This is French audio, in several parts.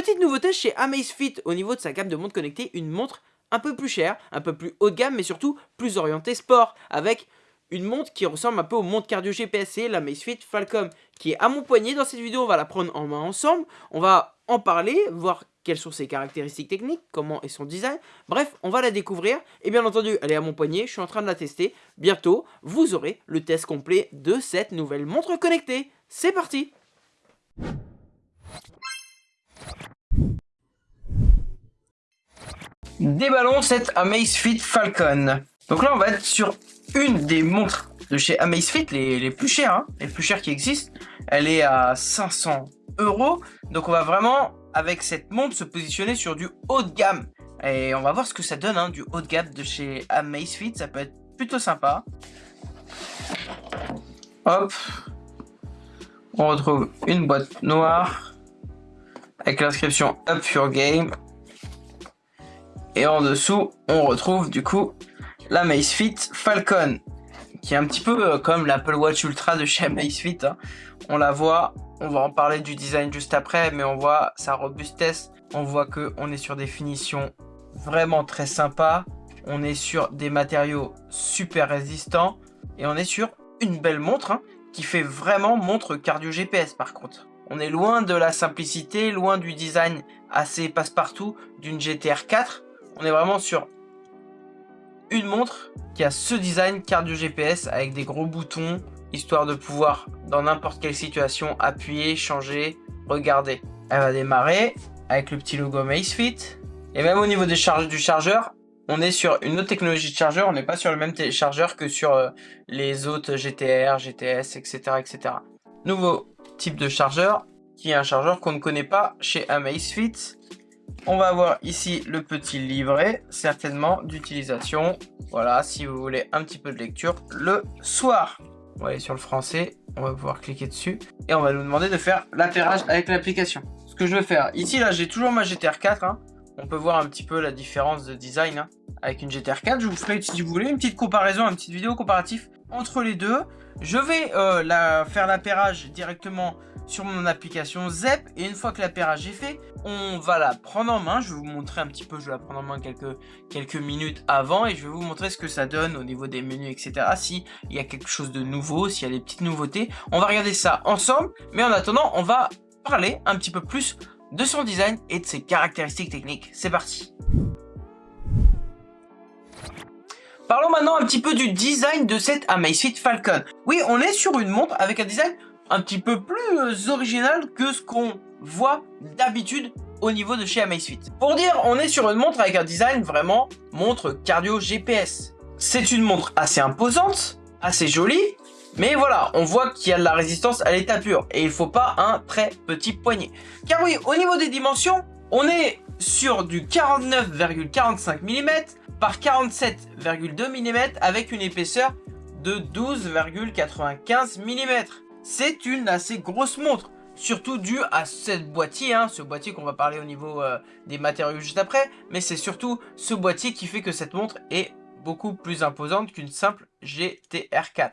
Petite nouveauté chez Amazfit au niveau de sa gamme de montres connectées, une montre un peu plus chère, un peu plus haut de gamme, mais surtout plus orientée sport, avec une montre qui ressemble un peu aux montres cardio GPS, la Amazfit Falcom, qui est à mon poignet. Dans cette vidéo, on va la prendre en main ensemble, on va en parler, voir quelles sont ses caractéristiques techniques, comment est son design. Bref, on va la découvrir. Et bien entendu, elle est à mon poignet, je suis en train de la tester. Bientôt, vous aurez le test complet de cette nouvelle montre connectée. C'est parti Déballons cette Amazfit Falcon. Donc là, on va être sur une des montres de chez Amazfit, les, les plus chères, hein, les plus chères qui existent. Elle est à 500 euros. Donc on va vraiment, avec cette montre, se positionner sur du haut de gamme. Et on va voir ce que ça donne, hein, du haut de gamme de chez Amazfit. Ça peut être plutôt sympa. Hop. On retrouve une boîte noire avec l'inscription Up Your Game. Et en dessous, on retrouve du coup la Amazfit Falcon, qui est un petit peu euh, comme l'Apple Watch Ultra de chez Amazfit. Hein. On la voit, on va en parler du design juste après, mais on voit sa robustesse, on voit que on est sur des finitions vraiment très sympas, on est sur des matériaux super résistants, et on est sur une belle montre, hein, qui fait vraiment montre cardio GPS par contre. On est loin de la simplicité, loin du design assez passe-partout d'une GTR 4, on est vraiment sur une montre qui a ce design cardio GPS avec des gros boutons, histoire de pouvoir, dans n'importe quelle situation, appuyer, changer, regarder. Elle va démarrer avec le petit logo Amazfit. Et même au niveau des charges du chargeur, on est sur une autre technologie de chargeur, on n'est pas sur le même chargeur que sur euh, les autres GTR, GTS, etc., etc. Nouveau type de chargeur, qui est un chargeur qu'on ne connaît pas chez Amazfit. On va avoir ici le petit livret, certainement d'utilisation. Voilà, si vous voulez un petit peu de lecture le soir. On va aller sur le français, on va pouvoir cliquer dessus. Et on va nous demander de faire l'atterrage avec l'application. Ce que je vais faire, ici là j'ai toujours ma GTR 4. Hein. On peut voir un petit peu la différence de design hein, avec une GTR 4. Je vous ferai, si vous voulez, une petite comparaison, une petite vidéo comparative entre les deux. Je vais euh, faire l'appairage directement sur mon application ZEP et une fois que l'appairage est fait, on va la prendre en main. Je vais vous montrer un petit peu, je vais la prendre en main quelques, quelques minutes avant et je vais vous montrer ce que ça donne au niveau des menus, etc. Si il y a quelque chose de nouveau, s'il y a des petites nouveautés. On va regarder ça ensemble, mais en attendant, on va parler un petit peu plus de son design et de ses caractéristiques techniques. C'est parti Parlons maintenant un petit peu du design de cette Amazfit Falcon. Oui, on est sur une montre avec un design un petit peu plus euh, original que ce qu'on voit d'habitude au niveau de chez Amazfit. Pour dire, on est sur une montre avec un design vraiment montre cardio GPS. C'est une montre assez imposante, assez jolie, mais voilà, on voit qu'il y a de la résistance à l'état pur et il faut pas un très petit poignet. Car oui, au niveau des dimensions, on est sur du 49,45 mm par 47,2 mm avec une épaisseur de 12,95 mm c'est une assez grosse montre. Surtout dû à cette boîtier, hein, ce boîtier qu'on va parler au niveau euh, des matériaux juste après. Mais c'est surtout ce boîtier qui fait que cette montre est beaucoup plus imposante qu'une simple GTR4.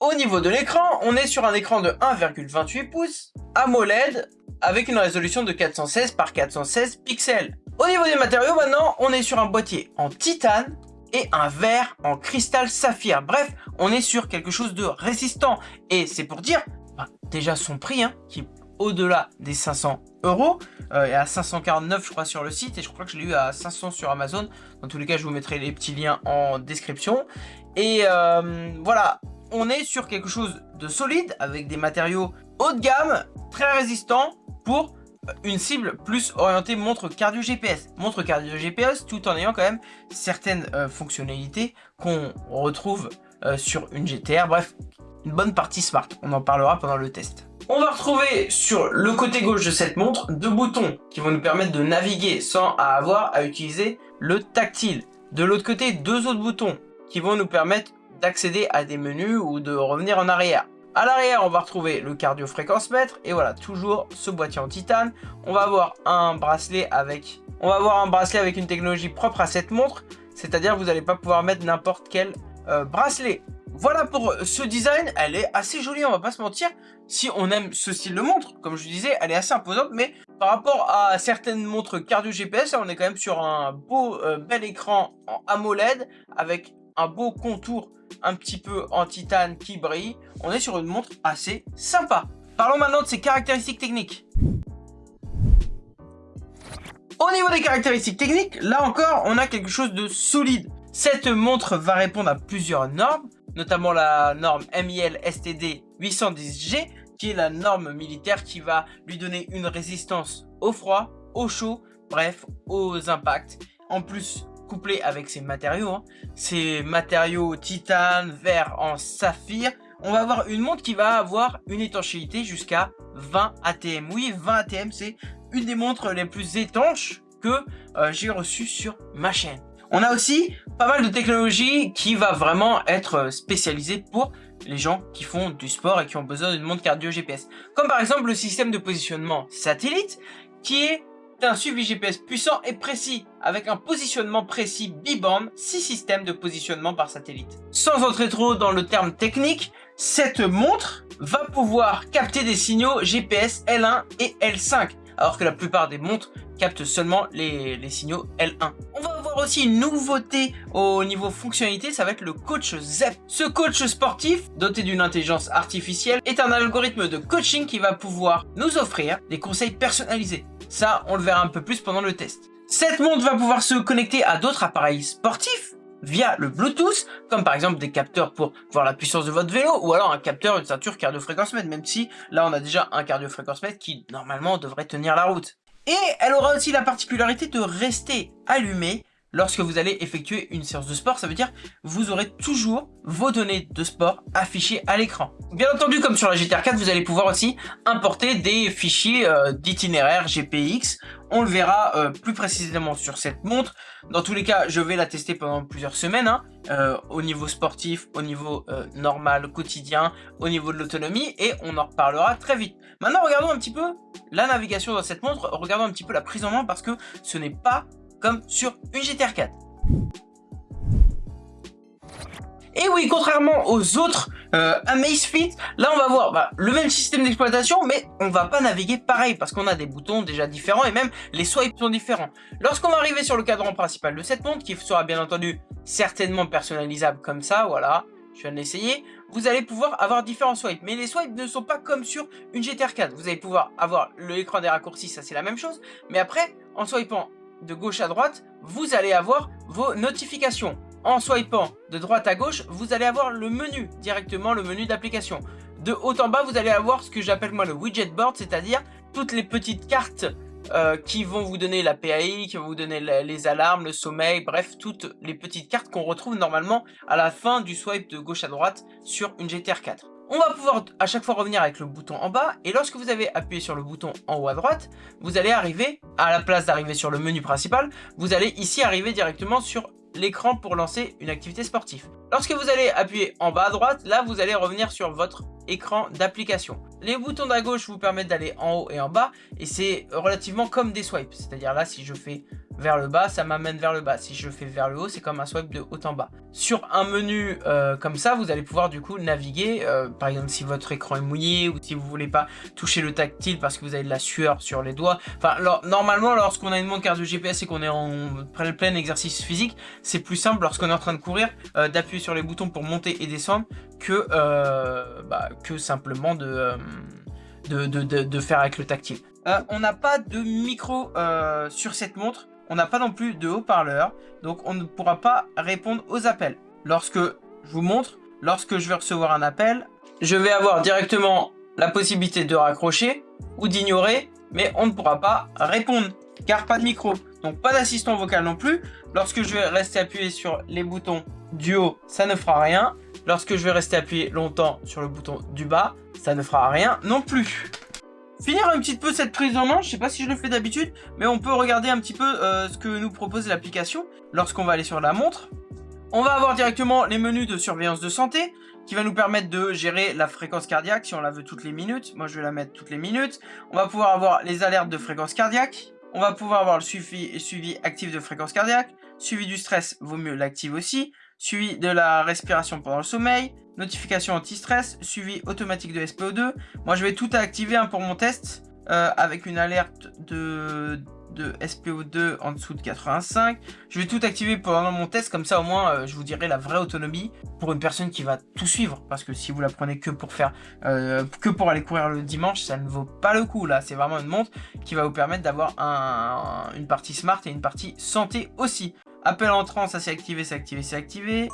Au niveau de l'écran, on est sur un écran de 1,28 pouces, AMOLED, avec une résolution de 416 par 416 pixels. Au niveau des matériaux maintenant, on est sur un boîtier en titane, et un verre en cristal saphir. Bref, on est sur quelque chose de résistant. Et c'est pour dire, bah, déjà son prix, hein, qui est au-delà des 500 euros, euh, et à 549 je crois sur le site, et je crois que je l'ai eu à 500 sur Amazon. Dans tous les cas, je vous mettrai les petits liens en description. Et euh, voilà, on est sur quelque chose de solide, avec des matériaux haut de gamme, très résistants, pour une cible plus orientée montre cardio GPS. Montre cardio GPS tout en ayant quand même certaines euh, fonctionnalités qu'on retrouve euh, sur une GTR. Bref, une bonne partie smart. On en parlera pendant le test. On va retrouver sur le côté gauche de cette montre deux boutons qui vont nous permettre de naviguer sans avoir à utiliser le tactile. De l'autre côté, deux autres boutons qui vont nous permettre d'accéder à des menus ou de revenir en arrière. À l'arrière, on va retrouver le cardio fréquence mètre et voilà, toujours ce boîtier en titane. On va avoir un bracelet avec, on va avoir un bracelet avec une technologie propre à cette montre, c'est-à-dire vous n'allez pas pouvoir mettre n'importe quel euh, bracelet. voilà pour ce design, elle est assez jolie, on va pas se mentir. Si on aime ce style de montre, comme je disais, elle est assez imposante, mais par rapport à certaines montres cardio GPS, on est quand même sur un beau, euh, bel écran en AMOLED, avec un beau contour un petit peu en titane qui brille. On est sur une montre assez sympa. Parlons maintenant de ses caractéristiques techniques. Au niveau des caractéristiques techniques, là encore, on a quelque chose de solide. Cette montre va répondre à plusieurs normes, notamment la norme MIL STD 810G, qui est la norme militaire qui va lui donner une résistance au froid, au chaud, bref, aux impacts. En plus, couplé avec ses matériaux, hein, ces matériaux titane, verre en saphir, on va avoir une montre qui va avoir une étanchéité jusqu'à 20 ATM. Oui, 20 ATM, c'est une des montres les plus étanches que euh, j'ai reçues sur ma chaîne. On a aussi pas mal de technologies qui va vraiment être spécialisée pour les gens qui font du sport et qui ont besoin d'une montre cardio GPS. Comme par exemple le système de positionnement satellite qui est un suivi GPS puissant et précis avec un positionnement précis B-band, 6 systèmes de positionnement par satellite. Sans entrer trop dans le terme technique, cette montre va pouvoir capter des signaux GPS L1 et L5 alors que la plupart des montres captent seulement les, signaux L1. On va avoir aussi une nouveauté au niveau fonctionnalité, ça va être le coach ZEP. Ce coach sportif, doté d'une intelligence artificielle, est un algorithme de coaching qui va pouvoir nous offrir des conseils personnalisés. Ça, on le verra un peu plus pendant le test. Cette montre va pouvoir se connecter à d'autres appareils sportifs via le Bluetooth, comme par exemple des capteurs pour voir la puissance de votre vélo, ou alors un capteur, une ceinture cardio-fréquence mètre, même si là on a déjà un cardio-fréquence mètre qui normalement devrait tenir la route. Et elle aura aussi la particularité de rester allumée lorsque vous allez effectuer une séance de sport, ça veut dire vous aurez toujours vos données de sport affichées à l'écran. Bien entendu, comme sur la GTR 4, vous allez pouvoir aussi importer des fichiers euh, d'itinéraire GPX. On le verra euh, plus précisément sur cette montre. Dans tous les cas, je vais la tester pendant plusieurs semaines, hein, euh, au niveau sportif, au niveau normal, quotidien, au niveau de l'autonomie, et on en reparlera très vite. Maintenant, regardons un petit peu la navigation dans cette montre, regardons un petit peu la prise en main, parce que ce n'est pas comme sur une GTR 4. Et oui, contrairement aux autres euh, Amazfit, là on va voir bah, le même système d'exploitation, mais on va pas naviguer pareil parce qu'on a des boutons déjà différents et même les swipes sont différents. Lorsqu'on va arriver sur le cadran principal de cette montre, qui sera bien entendu certainement personnalisable comme ça, voilà, je viens de l'essayer, vous allez pouvoir avoir différents swipes. Mais les swipes ne sont pas comme sur une GTR 4. Vous allez pouvoir avoir l'écran des raccourcis, ça c'est la même chose. Mais après, en swipant de gauche à droite, vous allez avoir vos notifications. En swipant de droite à gauche, vous allez avoir le menu, directement le menu d'application. De haut en bas, vous allez avoir ce que j'appelle moi le widget board, c'est-à-dire toutes les petites cartes euh, qui vont vous donner la PAI, qui vont vous donner les alarmes, le sommeil, bref, toutes les petites cartes qu'on retrouve normalement à la fin du swipe de gauche à droite sur une GTR 4. On va pouvoir à chaque fois revenir avec le bouton en bas et lorsque vous avez appuyé sur le bouton en haut à droite, vous allez arriver, à la place d'arriver sur le menu principal, vous allez ici arriver directement sur l'écran pour lancer une activité sportive. Lorsque vous allez appuyer en bas à droite, là vous allez revenir sur votre écran d'application. Les boutons d'à gauche vous permettent d'aller en haut et en bas et c'est relativement comme des swipes. C'est-à-dire là si je fais vers le bas, ça m'amène vers le bas. Si je fais vers le haut, c'est comme un swipe de haut en bas. Sur un menu euh, comme ça, vous allez pouvoir du coup naviguer. Euh, par exemple, si votre écran est mouillé ou si vous voulez pas toucher le tactile parce que vous avez de la sueur sur les doigts. Enfin, normalement, lorsqu'on a une montre de GPS et qu'on est en plein exercice physique, c'est plus simple lorsqu'on est en train de courir euh, d'appuyer sur les boutons pour monter et descendre que, bah, que simplement de, de, faire avec le tactile. on n'a pas de micro sur cette montre on n'a pas non plus de haut-parleur, donc on ne pourra pas répondre aux appels. Lorsque je vous montre, lorsque je vais recevoir un appel, je vais avoir directement la possibilité de raccrocher ou d'ignorer, mais on ne pourra pas répondre, car pas de micro. Donc pas d'assistant vocal non plus. Lorsque je vais rester appuyé sur les boutons du haut, ça ne fera rien. Lorsque je vais rester appuyé longtemps sur le bouton du bas, ça ne fera rien non plus. Finir un petit peu cette prise en main, je sais pas si je le fais d'habitude, mais on peut regarder un petit peu euh, ce que nous propose l'application lorsqu'on va aller sur la montre. On va avoir directement les menus de surveillance de santé qui va nous permettre de gérer la fréquence cardiaque si on la veut toutes les minutes. Moi, je vais la mettre toutes les minutes. On va pouvoir avoir les alertes de fréquence cardiaque. On va pouvoir avoir le suivi, actif de fréquence cardiaque. Suivi du stress, vaut mieux l'active aussi. Suivi de la respiration pendant le sommeil, notification anti-stress, suivi automatique de SPO2. Moi, je vais tout activer hein, pour mon test euh, avec une alerte de, de SPO2 en dessous de 85. Je vais tout activer pendant mon test, comme ça au moins euh, je vous dirai la vraie autonomie pour une personne qui va tout suivre. Parce que si vous la prenez que pour faire, euh, que pour aller courir le dimanche, ça ne vaut pas le coup. Là, c'est vraiment une montre qui va vous permettre d'avoir un, une partie smart et une partie santé aussi. Appel entrant, ça c'est activé, c'est activé, c'est activé.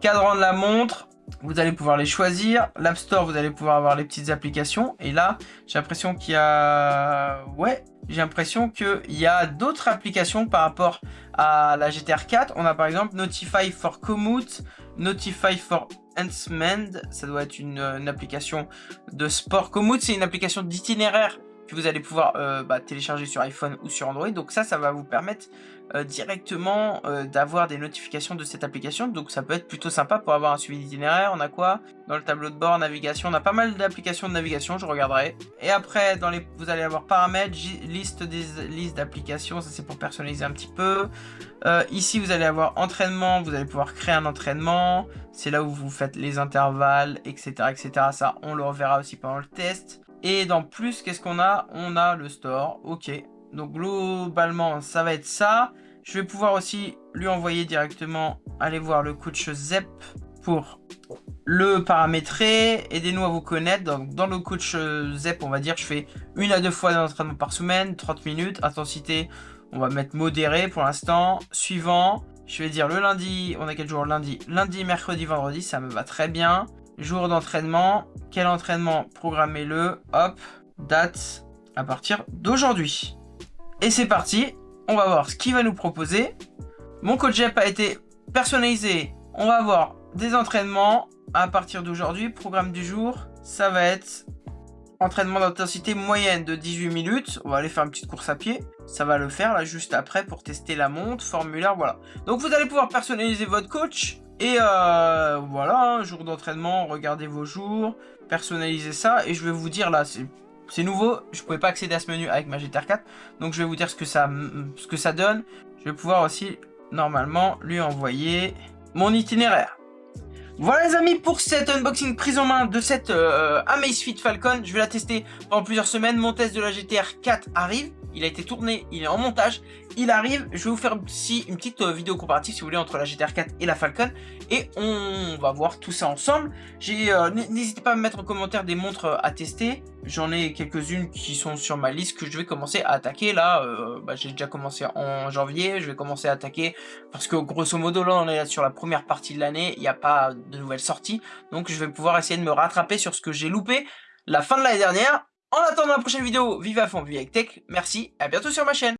Cadran de la montre, vous allez pouvoir les choisir. L'App Store, vous allez pouvoir avoir les petites applications. Et là, j'ai l'impression qu'il y a... Ouais, j'ai l'impression qu'il y a d'autres applications par rapport à la GTR 4. On a par exemple Notify for Commute, Notify for Enhancement. Ça doit être une, application de sport. Commute, c'est une application d'itinéraire que vous allez pouvoir euh, bah, télécharger sur iPhone ou sur Android. Donc ça, ça va vous permettre euh, directement euh, d'avoir des notifications de cette application. Donc ça peut être plutôt sympa pour avoir un suivi d'itinéraire. On a quoi? Dans le tableau de bord, navigation, on a pas mal d'applications de navigation, je regarderai. Et après, dans les, vous allez avoir paramètres, liste des listes d'applications, ça c'est pour personnaliser un petit peu. ici, vous allez avoir entraînement, vous allez pouvoir créer un entraînement. C'est là où vous faites les intervalles, etc., etc. Ça, on le reverra aussi pendant le test. Et dans plus, qu'est-ce qu'on a? On a le store, ok. Donc globalement, ça va être ça. Je vais pouvoir aussi lui envoyer directement aller voir le coach ZEP pour le paramétrer. Aidez-nous à vous connaître. Donc dans le coach ZEP, on va dire, je fais une à deux fois d'entraînement par semaine, 30 minutes. Intensité, on va mettre modéré pour l'instant. Suivant, je vais dire le lundi, on a quel jour? Lundi, lundi, mercredi, vendredi, ça me va très bien. Jour d'entraînement. Quel entraînement Programmez-le? Hop. Date à partir d'aujourd'hui. Et c'est parti. On va voir ce qu'il va nous proposer. Mon JEP a été personnalisé. On va voir des entraînements à partir d'aujourd'hui. Programme du jour. Ça va être entraînement d'intensité moyenne de 18 minutes. On va aller faire une petite course à pied. Ça va le faire là juste après pour tester la montre, formulaire, voilà. Donc vous allez pouvoir personnaliser votre coach. Et euh, voilà, un jour d'entraînement, regardez vos jours, personnalisez ça. Et je vais vous dire là, c'est nouveau, je pouvais pas accéder à ce menu avec ma GTR 4. Donc je vais vous dire ce que ça, ce que ça donne. Je vais pouvoir aussi, normalement, lui envoyer mon itinéraire. Voilà les amis pour cet unboxing prise en main de cette euh, Amazfit Falcon. Je vais la tester pendant plusieurs semaines. Mon test de la GTR 4 arrive. Il a été tourné, il est en montage. Il arrive. Je vais vous faire aussi une petite euh, vidéo comparative si vous voulez entre la GTR 4 et la Falcon. Et on va voir tout ça ensemble. Euh, n'hésitez pas à me mettre en commentaire des montres à tester. J'en ai quelques-unes qui sont sur ma liste que je vais commencer à attaquer. Là, euh, bah, j'ai déjà commencé en janvier. Je vais commencer à attaquer parce que grosso modo, là, on est sur la première partie de l'année. Il n'y a pas de nouvelles sorties. Donc, je vais pouvoir essayer de me rattraper sur ce que j'ai loupé la fin de l'année dernière. En attendant la prochaine vidéo, vive à fond, vive avec tech. Merci, à bientôt sur ma chaîne.